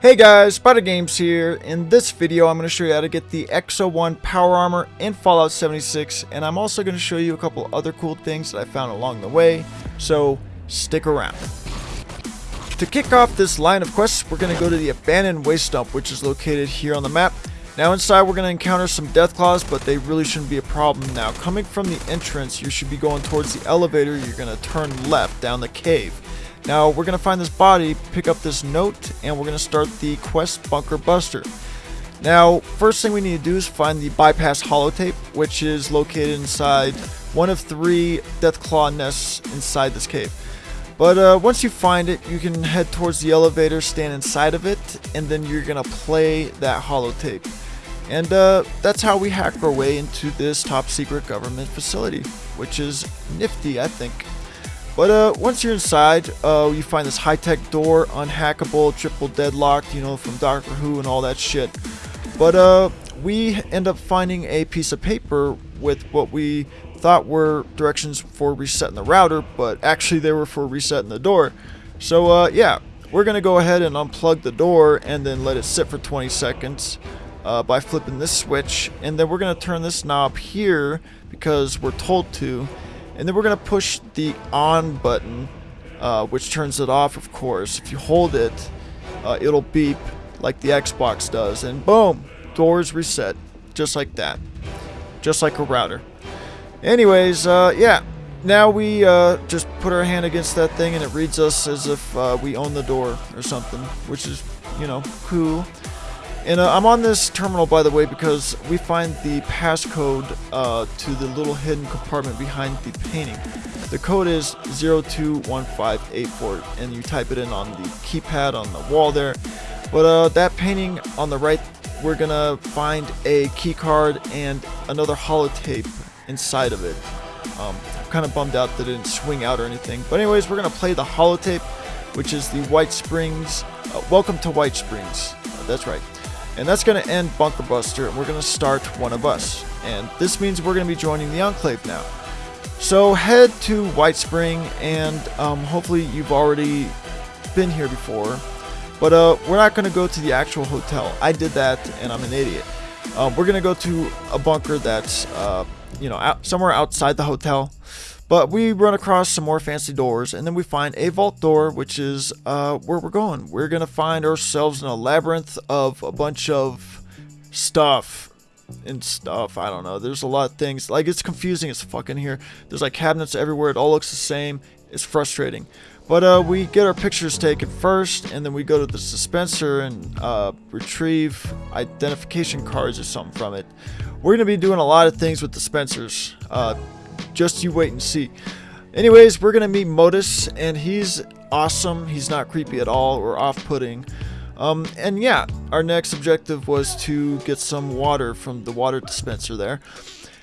Hey guys, Spider Games here. In this video, I'm going to show you how to get the X-01 Power Armor in Fallout 76, and I'm also going to show you a couple other cool things that I found along the way, so stick around. To kick off this line of quests, we're going to go to the Abandoned Waste Dump, which is located here on the map. Now inside we're going to encounter some Deathclaws, but they really shouldn't be a problem. Now coming from the entrance, you should be going towards the elevator, you're going to turn left down the cave. Now we're going to find this body, pick up this note, and we're going to start the quest Bunker Buster. Now, first thing we need to do is find the bypass holotape, which is located inside one of three Deathclaw nests inside this cave. But uh, once you find it, you can head towards the elevator, stand inside of it, and then you're going to play that holotape. And uh, that's how we hack our way into this top secret government facility, which is nifty, I think. But uh, once you're inside, uh, you find this high-tech door, unhackable, triple deadlocked, you know, from Doctor Who and all that shit. But uh, we end up finding a piece of paper with what we thought were directions for resetting the router, but actually they were for resetting the door. So uh, yeah, we're gonna go ahead and unplug the door and then let it sit for 20 seconds uh, by flipping this switch, and then we're gonna turn this knob here because we're told to and then we're going to push the on button, uh, which turns it off, of course. If you hold it, uh, it'll beep like the Xbox does. And boom, doors reset. Just like that. Just like a router. Anyways, uh, yeah. Now we uh, just put our hand against that thing and it reads us as if uh, we own the door or something, which is, you know, cool. And uh, I'm on this terminal, by the way, because we find the passcode uh, to the little hidden compartment behind the painting. The code is 021584, and you type it in on the keypad on the wall there. But uh, that painting on the right, we're gonna find a key card and another holotape inside of it. Um, I'm kind of bummed out that it didn't swing out or anything. But anyways, we're gonna play the holotape, which is the White Springs. Uh, welcome to White Springs. Uh, that's right. And that's going to end Bunker Buster, and we're going to start One of Us. And this means we're going to be joining the Enclave now. So head to White Spring, and um, hopefully you've already been here before. But uh, we're not going to go to the actual hotel. I did that, and I'm an idiot. Um, we're going to go to a bunker that's, uh, you know, out, somewhere outside the hotel. But we run across some more fancy doors, and then we find a vault door, which is uh, where we're going. We're going to find ourselves in a labyrinth of a bunch of stuff and stuff. I don't know. There's a lot of things. Like, it's confusing as fucking here. There's, like, cabinets everywhere. It all looks the same. It's frustrating. But uh, we get our pictures taken first, and then we go to the dispenser and uh, retrieve identification cards or something from it. We're going to be doing a lot of things with dispensers. Uh, just you wait and see. Anyways, we're gonna meet Modus, and he's awesome. He's not creepy at all or off-putting. Um, and yeah, our next objective was to get some water from the water dispenser there.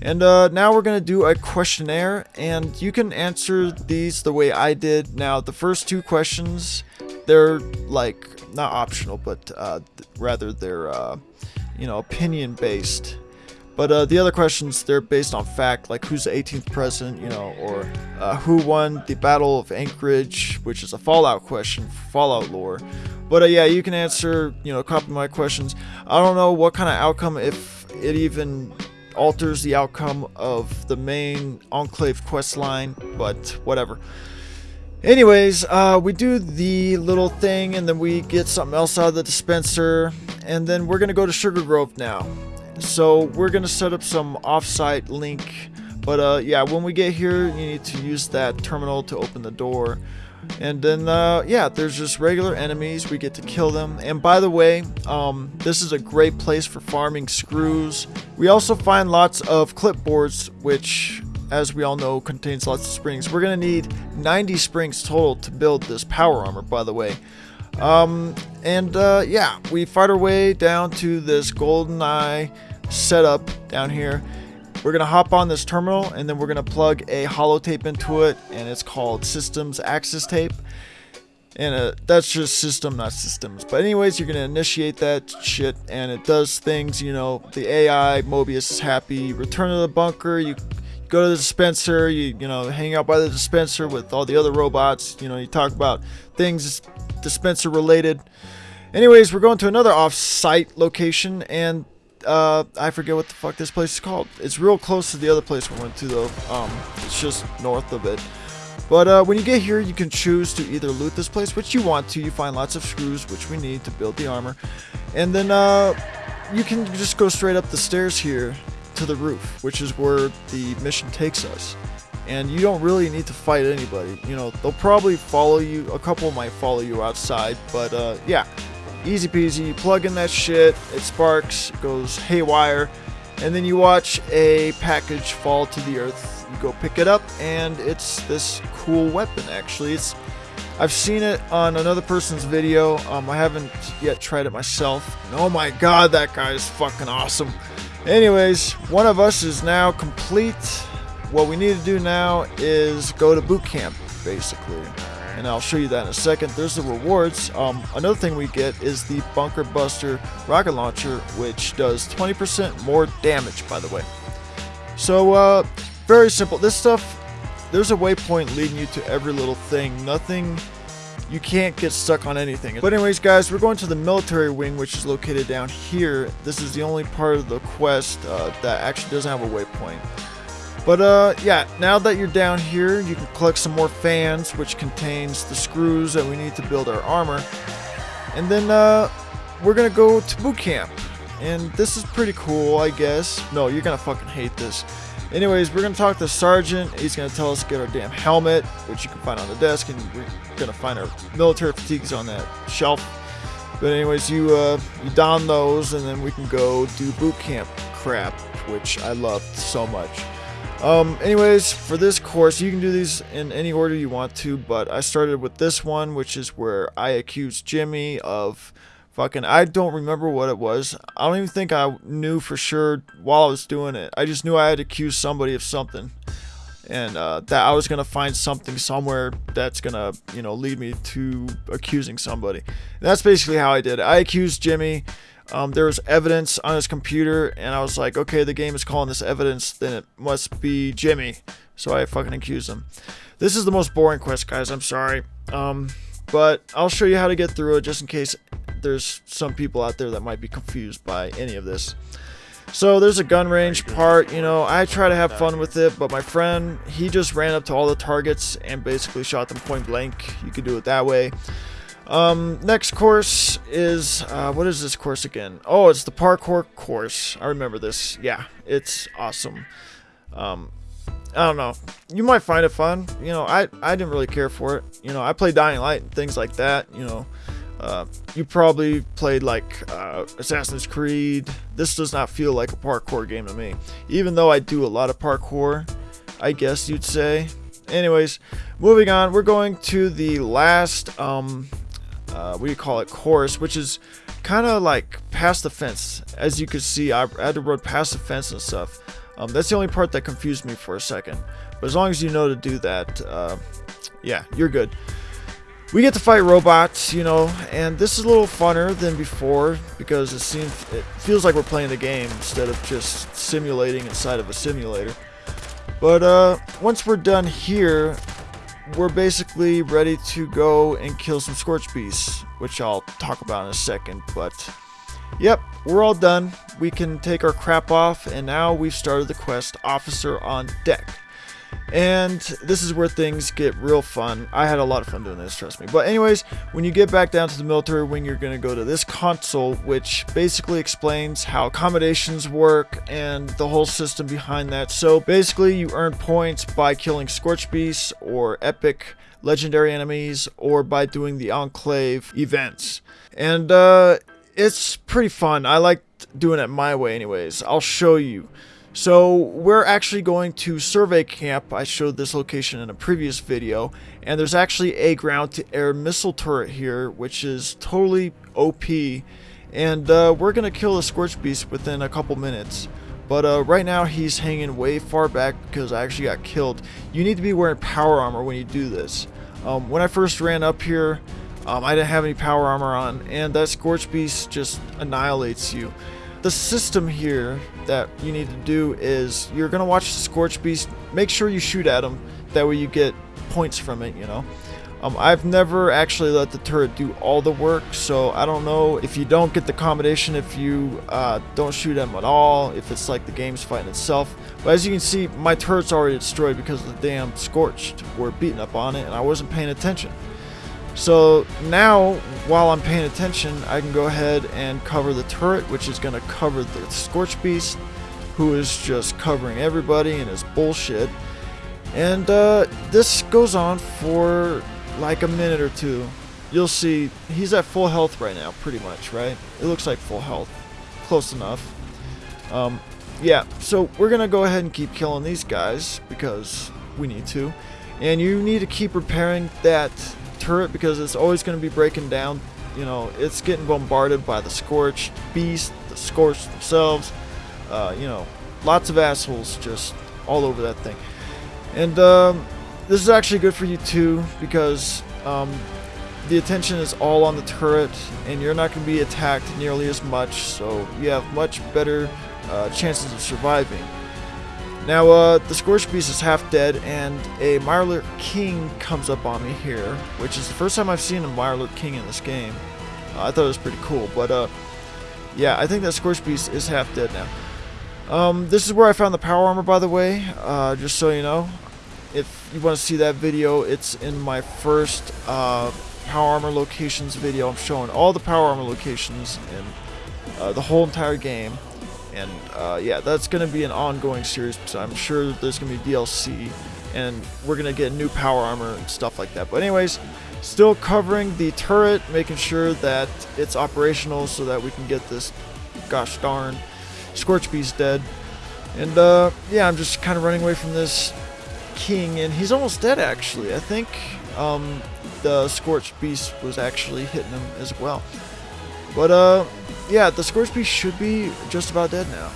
And uh, now we're going to do a questionnaire, and you can answer these the way I did. Now, the first two questions, they're like, not optional, but uh, rather they're, uh, you know, opinion based. But uh, the other questions, they're based on fact, like who's the 18th president, you know, or uh, who won the Battle of Anchorage, which is a Fallout question, Fallout lore. But uh, yeah, you can answer, you know, of my questions. I don't know what kind of outcome, if it even alters the outcome of the main Enclave quest line, but whatever. Anyways, uh, we do the little thing, and then we get something else out of the dispenser, and then we're going to go to Sugar Grove now. So we're going to set up some offsite link. But uh, yeah, when we get here, you need to use that terminal to open the door. And then, uh, yeah, there's just regular enemies. We get to kill them. And by the way, um, this is a great place for farming screws. We also find lots of clipboards, which, as we all know, contains lots of springs. We're going to need 90 springs total to build this power armor, by the way. Um, and uh, yeah, we fight our way down to this golden eye setup down here. We're gonna hop on this terminal and then we're gonna plug a holotape into it and it's called systems access tape. And uh, that's just system, not systems. But anyways, you're gonna initiate that shit and it does things, you know, the AI, Mobius is happy, return to the bunker, you go to the dispenser, you you know, hang out by the dispenser with all the other robots, you know, you talk about things dispenser related. Anyways, we're going to another off-site location, and uh, I forget what the fuck this place is called. It's real close to the other place we went to, though. Um, it's just north of it. But uh, when you get here, you can choose to either loot this place, which you want to. You find lots of screws, which we need to build the armor. And then uh, you can just go straight up the stairs here to the roof, which is where the mission takes us. And you don't really need to fight anybody. You know, they'll probably follow you. A couple might follow you outside. But uh, yeah, easy peasy. You plug in that shit, it sparks, it goes haywire. And then you watch a package fall to the earth. You go pick it up, and it's this cool weapon, actually. It's I've seen it on another person's video. Um, I haven't yet tried it myself. And oh my god, that guy is fucking awesome. Anyways, one of us is now complete. What we need to do now is go to boot camp, basically. And I'll show you that in a second. There's the rewards. Um, another thing we get is the Bunker Buster rocket launcher, which does 20% more damage, by the way. So, uh, very simple. This stuff there's a waypoint leading you to every little thing. Nothing, you can't get stuck on anything. But anyways, guys, we're going to the military wing, which is located down here. This is the only part of the quest uh, that actually doesn't have a waypoint. But uh, yeah, now that you're down here, you can collect some more fans, which contains the screws that we need to build our armor. And then uh, we're gonna go to boot camp. And this is pretty cool, I guess. No, you're gonna fucking hate this. Anyways, we're to talk to Sergeant. He's to tell us to get our damn helmet, which you can find on the desk, and we're to find our military fatigues on that shelf. But anyways, you uh, you don those, and then we can go do boot camp crap, which I loved so much. Um, anyways, for this course, you can do these in any order you want to, but I started with this one, which is where I accused Jimmy of Fucking, I don't remember what it was. I don't even think I knew for sure while I was doing it. I just knew I had to accuse somebody of something. And uh, that I was going to find something somewhere that's going to, you know, lead me to accusing somebody. And that's basically how I did it. I accused Jimmy. Um, there was evidence on his computer, and I was like, okay, the game is calling this evidence, then it must be Jimmy. So I fucking accused him. This is the most boring quest, guys. I'm sorry. Um, but I'll show you how to get through it just in case there's some people out there that might be confused by any of this. So there's a gun range part, you know, I try to have fun with it, but my friend, he just ran up to all the targets and basically shot them point blank. You could do it that way. Um, next course is, uh, what is this course again? Oh, it's the parkour course. I remember this. Yeah, it's awesome. Um, I don't know. You might find it fun. You know, I, I didn't really care for it. You know, I play Dying Light and things like that, you know. Uh, you probably played like uh, Assassin's Creed. This does not feel like a parkour game to me. Even though I do a lot of parkour, I guess you'd say. Anyways, moving on, we're going to the last, um, uh, you call it, course, which is kind of like past the fence. As you can see, I had to run past the fence and stuff. Um, that's the only part that confused me for a second. But as long as you know to do that, uh, yeah, you're good. We get to fight robots, you know, and this is a little funner than before because it seems it feels like we're playing the game instead of just simulating inside of a simulator. But uh, once we're done here, we're basically ready to go and kill some Scorch Beasts, which I'll talk about in a second. But yep, we're all done. We can take our crap off, and now we've started the quest Officer on Deck. And this is where things get real fun. I had a lot of fun doing this, trust me. But anyways, when you get back down to the military wing, you're going to go to this console, which basically explains how accommodations work and the whole system behind that. So basically, you earn points by killing Scorch Beasts or epic legendary enemies or by doing the Enclave events. And uh, it's pretty fun. I like doing it my way anyways. I'll show you. So we're actually going to survey camp. I showed this location in a previous video. And there's actually a ground-to-air missile turret here, which is totally OP. And uh, we're going to kill the Scorch Beast within a couple minutes. But uh, right now he's hanging way far back because I actually got killed. You need to be wearing power armor when you do this. Um, when I first ran up here, um, I didn't have any power armor on. And that Scorch Beast just annihilates you. The system here that you need to do is you're going to watch the Scorch Beast. Make sure you shoot at him. That way you get points from it, you know. Um, I've never actually let the turret do all the work, so I don't know if you don't get the combination, if you uh, don't shoot them at all, if it's like the game's fighting itself. But as you can see, my turret's already destroyed because the damn Scorched were beating up on it and I wasn't paying attention. So now, while I'm paying attention, I can go ahead and cover the turret, which is going to cover the Scorch Beast, who is just covering everybody and his bullshit. And uh, this goes on for like a minute or two. You'll see he's at full health right now, pretty much, right? It looks like full health. Close enough. Um, yeah, so we're going to go ahead and keep killing these guys because we need to. And you need to keep repairing that turret because it's always going to be breaking down. You know, it's getting bombarded by the Scorched Beast, the Scorched themselves. Uh, you know, lots of assholes just all over that thing. And um, this is actually good for you too because um, the attention is all on the turret and you're not going to be attacked nearly as much so you have much better uh, chances of surviving. Now uh, the Scorch Beast is half dead and a Mirelurk King comes up on me here which is the first time I've seen a Mirelurk King in this game. Uh, I thought it was pretty cool but uh, yeah I think that Scorch Beast is half dead now. Um, this is where I found the power armor by the way uh, just so you know if you want to see that video, it's in my first uh, Power Armor locations video. I'm showing all the Power Armor locations in uh, the whole entire game. And uh, yeah, that's going to be an ongoing series, so I'm sure there's going to be DLC, and we're going to get new Power Armor and stuff like that. But anyways, still covering the turret, making sure that it's operational so that we can get this, gosh darn, Scorch Beast dead. And uh, yeah, I'm just kind of running away from this king, and he's almost dead actually. I think um, the Scorched Beast was actually hitting him as well. But uh, yeah, the Scorched Beast should be just about dead now.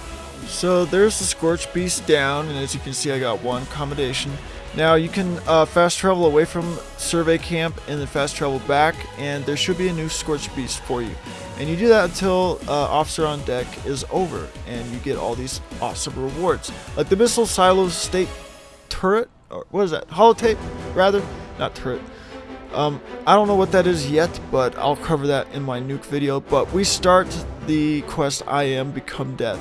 So there's the Scorched Beast down, and as you can see, I got one accommodation. Now you can uh, fast travel away from survey camp and then fast travel back, and there should be a new Scorched Beast for you. And you do that until uh, Officer on Deck is over, and you get all these awesome rewards. Like the Missile Silo State turret, or what is that? Holotape, rather, not turret. Um, I don't know what that is yet, but I'll cover that in my nuke video. But we start the quest I am Become Death.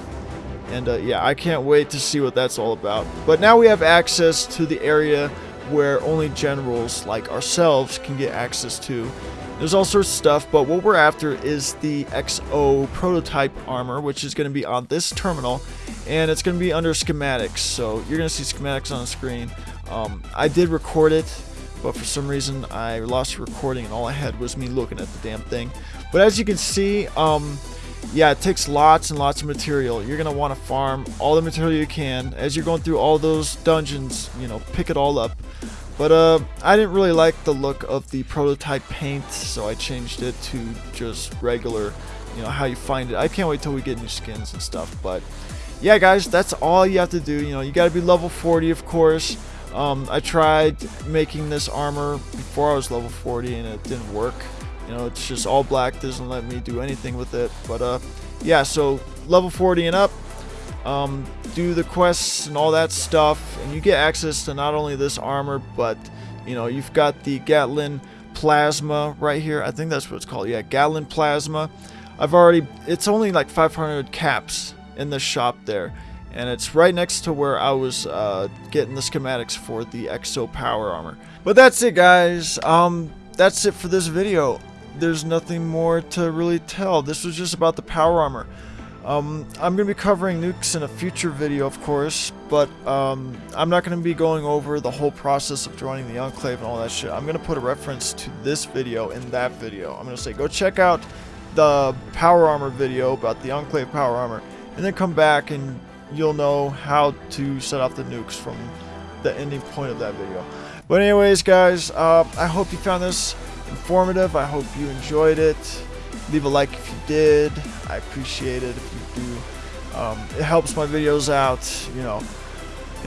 And uh, yeah, I can't wait to see what that's all about. But now we have access to the area where only generals like ourselves can get access to. There's all sorts of stuff, but what we're after is the XO prototype armor, which is going to be on this terminal, and it's going to be under schematics, so you're going to see schematics on the screen. Um, I did record it, but for some reason I lost recording, and all I had was me looking at the damn thing. But as you can see, um, yeah, it takes lots and lots of material. You're going to want to farm all the material you can. As you're going through all those dungeons, you know, pick it all up. But uh, I didn't really like the look of the prototype paint, so I changed it to just regular, you know, how you find it. I can't wait till we get new skins and stuff, but yeah, guys, that's all you have to do. You know, you got to be level 40, of course. Um, I tried making this armor before I was level 40, and it didn't work. You know, it's just all black, doesn't let me do anything with it. But uh, yeah, so level 40 and up, um, do the quests and all that stuff, and you get access to not only this armor, but you know you've got the Gatling Plasma right here. I think that's what it's called. Yeah, Gatling Plasma. I've already. It's only like 500 caps in the shop there, and it's right next to where I was uh, getting the schematics for the Exo Power Armor. But that's it, guys. Um, that's it for this video. There's nothing more to really tell. This was just about the Power Armor. Um, I'm going to be covering nukes in a future video, of course, but um, I'm not going to be going over the whole process of joining the Enclave and all that shit. I'm going to put a reference to this video in that video. I'm going to say, go check out the Power Armor video about the Enclave Power Armor, and then come back and you'll know how to set off the nukes from the ending point of that video. But anyways, guys, uh, I hope you found this informative. I hope you enjoyed it. Leave a like if you did. I appreciate it if you do. Um, it helps my videos out, you know.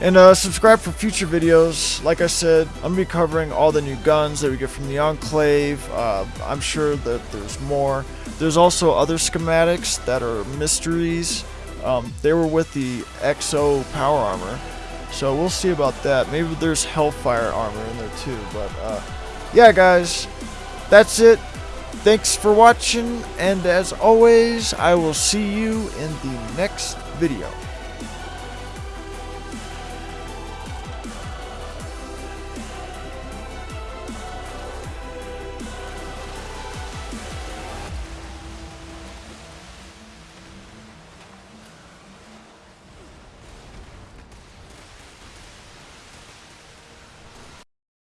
And uh, subscribe for future videos. Like I said, I'm going to be covering all the new guns that we get from the Enclave. Uh, I'm sure that there's more. There's also other schematics that are mysteries. Um, they were with the XO power armor, so we'll see about that. Maybe there's Hellfire armor in there too, but uh, yeah, guys, that's it. Thanks for watching, and as always, I will see you in the next video.